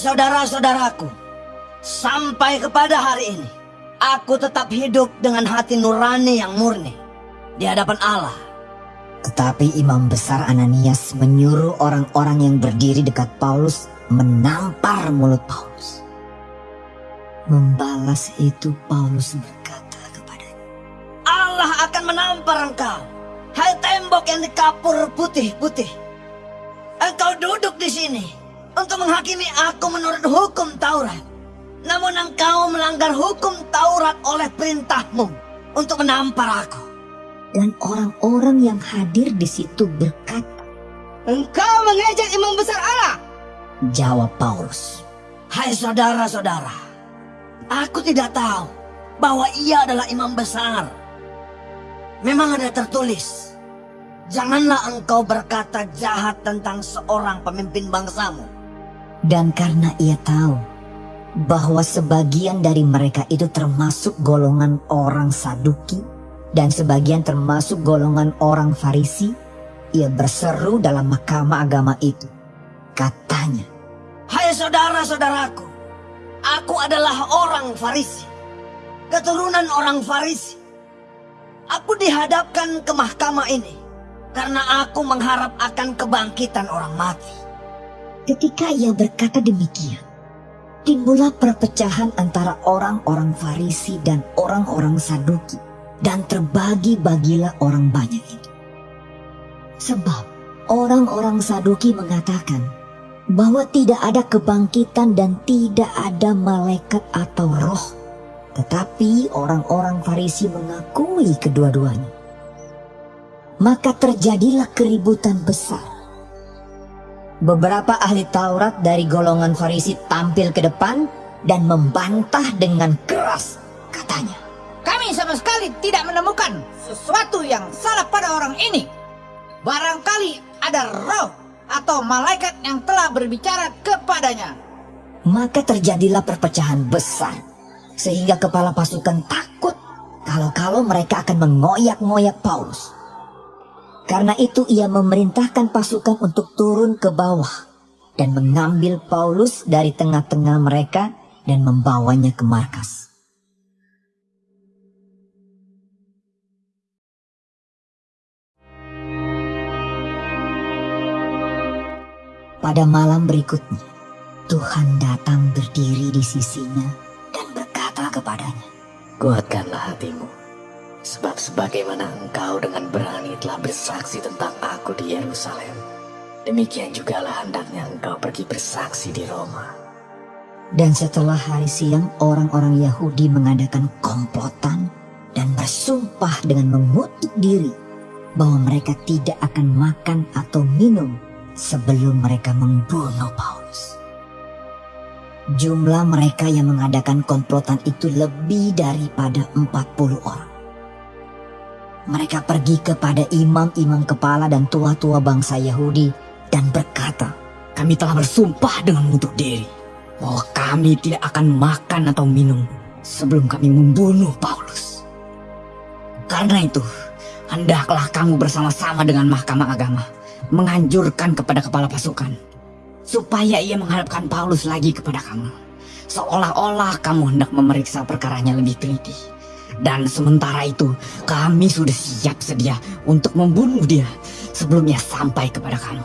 saudara-saudaraku, sampai kepada hari ini, aku tetap hidup dengan hati nurani yang murni di hadapan Allah. Tetapi imam besar Ananias menyuruh orang-orang yang berdiri dekat Paulus menampar mulut Paulus. Membalas itu Paulus berkata kepadanya, Allah akan menampar engkau, hai tembok yang dikapur putih-putih. Engkau duduk di sini untuk menghakimi aku menurut hukum Taurat. Namun engkau melanggar hukum Taurat oleh perintahmu untuk menampar aku. Dan orang-orang yang hadir di situ berkata, Engkau mengejek imam besar Allah. Jawab Paulus, Hai saudara-saudara, aku tidak tahu bahwa ia adalah imam besar. Memang ada tertulis, janganlah engkau berkata jahat tentang seorang pemimpin bangsamu. Dan karena ia tahu bahwa sebagian dari mereka itu termasuk golongan orang Saduki dan sebagian termasuk golongan orang Farisi, ia berseru dalam mahkamah agama itu. Katanya, Hai saudara-saudaraku, aku adalah orang Farisi, keturunan orang Farisi. Aku dihadapkan ke mahkamah ini karena aku mengharap akan kebangkitan orang mati. Ketika ia berkata demikian, timbullah perpecahan antara orang-orang Farisi dan orang-orang Saduki dan terbagi-bagilah orang banyak itu. Sebab orang-orang Saduki mengatakan bahwa tidak ada kebangkitan dan tidak ada malaikat atau roh. Tetapi orang-orang Farisi mengakui kedua-duanya. Maka terjadilah keributan besar. Beberapa ahli Taurat dari golongan Farisi tampil ke depan dan membantah dengan keras. Katanya, Kami sama sekali tidak menemukan sesuatu yang salah pada orang ini. Barangkali ada roh atau malaikat yang telah berbicara kepadanya. Maka terjadilah perpecahan besar, sehingga kepala pasukan takut kalau-kalau mereka akan mengoyak-ngoyak Paulus. Karena itu ia memerintahkan pasukan untuk turun ke bawah dan mengambil Paulus dari tengah-tengah mereka dan membawanya ke markas. Pada malam berikutnya, Tuhan datang berdiri di sisinya dan berkata kepadanya, Kuatkanlah hatimu, sebab sebagaimana engkau dengan berani telah bersaksi tentang aku di Yerusalem, demikian jugalah hendaknya engkau pergi bersaksi di Roma. Dan setelah hari siang, orang-orang Yahudi mengadakan komplotan dan bersumpah dengan mengutuk diri bahwa mereka tidak akan makan atau minum sebelum mereka membunuh Paulus. Jumlah mereka yang mengadakan komplotan itu lebih daripada 40 orang. Mereka pergi kepada imam-imam kepala dan tua-tua bangsa Yahudi dan berkata, Kami telah bersumpah dengan mengutuk diri bahwa kami tidak akan makan atau minum sebelum kami membunuh Paulus. Karena itu, hendaklah kamu bersama-sama dengan mahkamah agama menganjurkan kepada kepala pasukan supaya ia menghadapkan Paulus lagi kepada kamu. Seolah-olah kamu hendak memeriksa perkaranya lebih teliti. Dan sementara itu, kami sudah siap sedia untuk membunuh dia sebelum ia sampai kepada kamu.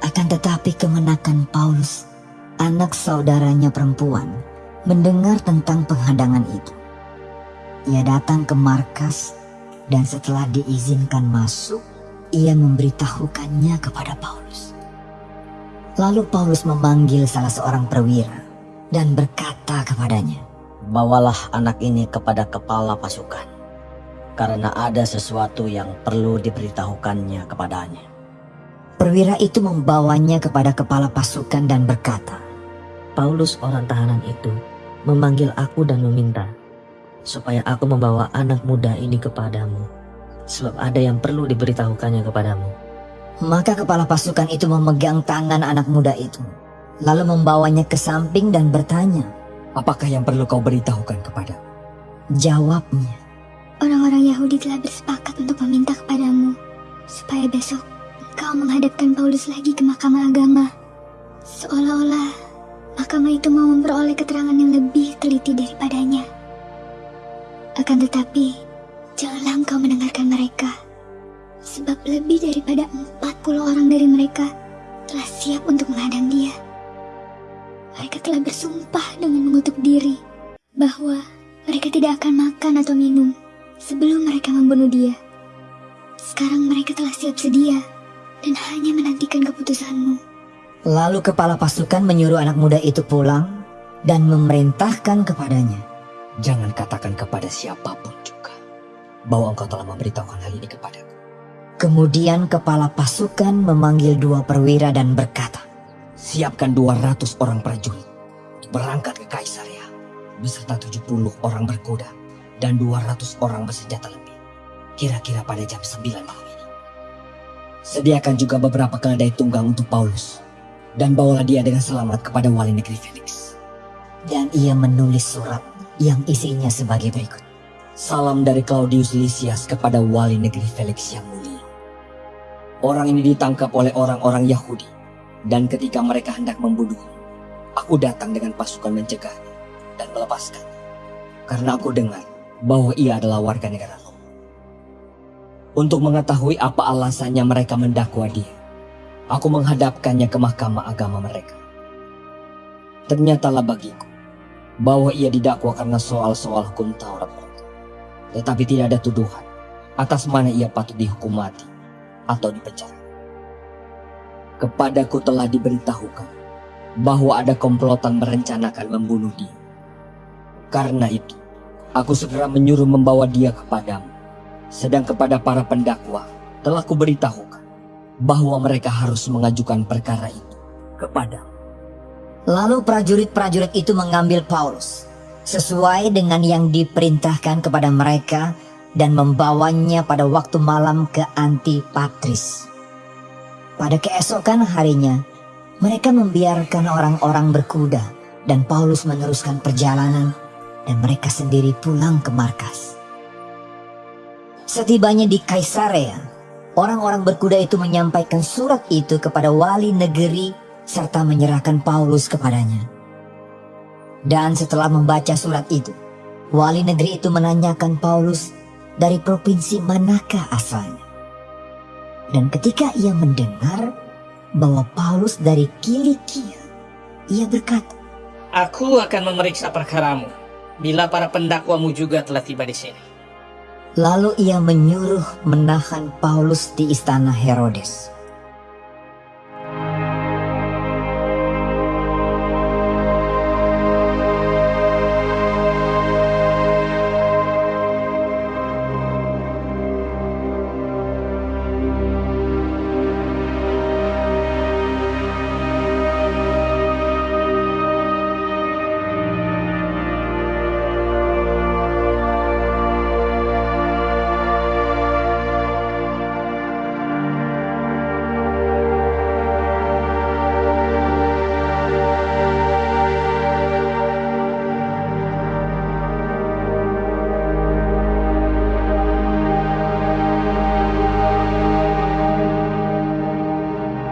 Akan tetapi kemenakan Paulus, anak saudaranya perempuan, mendengar tentang penghadangan itu. Ia datang ke markas dan setelah diizinkan masuk, ia memberitahukannya kepada Paulus. Lalu Paulus memanggil salah seorang perwira dan berkata kepadanya, Bawalah anak ini kepada kepala pasukan, karena ada sesuatu yang perlu diberitahukannya kepadanya. Perwira itu membawanya kepada kepala pasukan dan berkata, Paulus orang tahanan itu memanggil aku dan meminta supaya aku membawa anak muda ini kepadamu sebab ada yang perlu diberitahukannya kepadamu. Maka kepala pasukan itu memegang tangan anak muda itu, lalu membawanya ke samping dan bertanya. Apakah yang perlu kau beritahukan kepada? Jawabnya, Orang-orang Yahudi telah bersepakat untuk meminta kepadamu supaya besok kau menghadapkan Paulus lagi ke mahkamah agama. Seolah-olah mahkamah itu mau memperoleh keterangan yang lebih teliti daripadanya. Akan tetapi, janganlah engkau mendengarkan mereka. Sebab lebih daripada 40 orang dari mereka telah siap untuk menghadang dia. Mereka telah bersumpah dengan mengutuk diri bahwa mereka tidak akan makan atau minum sebelum mereka membunuh dia. Sekarang mereka telah siap sedia dan hanya menantikan keputusanmu. Lalu kepala pasukan menyuruh anak muda itu pulang dan memerintahkan kepadanya. Jangan katakan kepada siapa pun juga bahwa engkau telah memberitahukan hal ini kepadaku. Kemudian kepala pasukan memanggil dua perwira dan berkata, Siapkan 200 orang prajurit berangkat ke Kaisarea beserta 70 orang berkuda dan 200 orang bersenjata lebih. Kira-kira pada jam 9 malam ini. Sediakan juga beberapa keledai tunggang untuk Paulus dan bawalah dia dengan selamat kepada wali negeri Felix. dan ia menulis surat yang isinya sebagai berikut. Salam dari Claudius Lysias kepada wali negeri Felix yang mulia. Orang ini ditangkap oleh orang-orang Yahudi, dan ketika mereka hendak membunuhnya, aku datang dengan pasukan mencegahnya dan melepaskan. Karena aku dengar bahwa ia adalah warga negara Roma. Untuk mengetahui apa alasannya mereka mendakwa dia, aku menghadapkannya ke mahkamah agama mereka. Ternyatalah bagiku bahwa ia didakwa karena soal-soal hukum Taurat mereka. Tetapi tidak ada tuduhan atas mana ia patut dihukum mati atau dipenjara. Kepadaku telah diberitahukan bahwa ada komplotan merencanakan membunuh dia. Karena itu, aku segera menyuruh membawa dia kepadamu. Sedang kepada para pendakwa telah kuberitahukan bahwa mereka harus mengajukan perkara itu kepadamu. Lalu prajurit-prajurit itu mengambil Paulus sesuai dengan yang diperintahkan kepada mereka dan membawanya pada waktu malam ke Antipatris. Pada keesokan harinya, mereka membiarkan orang-orang berkuda dan Paulus meneruskan perjalanan dan mereka sendiri pulang ke markas. Setibanya di Kaisarea, orang-orang berkuda itu menyampaikan surat itu kepada wali negeri serta menyerahkan Paulus kepadanya. Dan setelah membaca surat itu, wali negeri itu menanyakan Paulus dari provinsi manakah asalnya. Dan ketika ia mendengar bahwa Paulus dari Kilikia, ia berkata, Aku akan memeriksa perkaramu bila para pendakwamu juga telah tiba di sini. lalu ia menyuruh menahan Paulus di istana Herodes.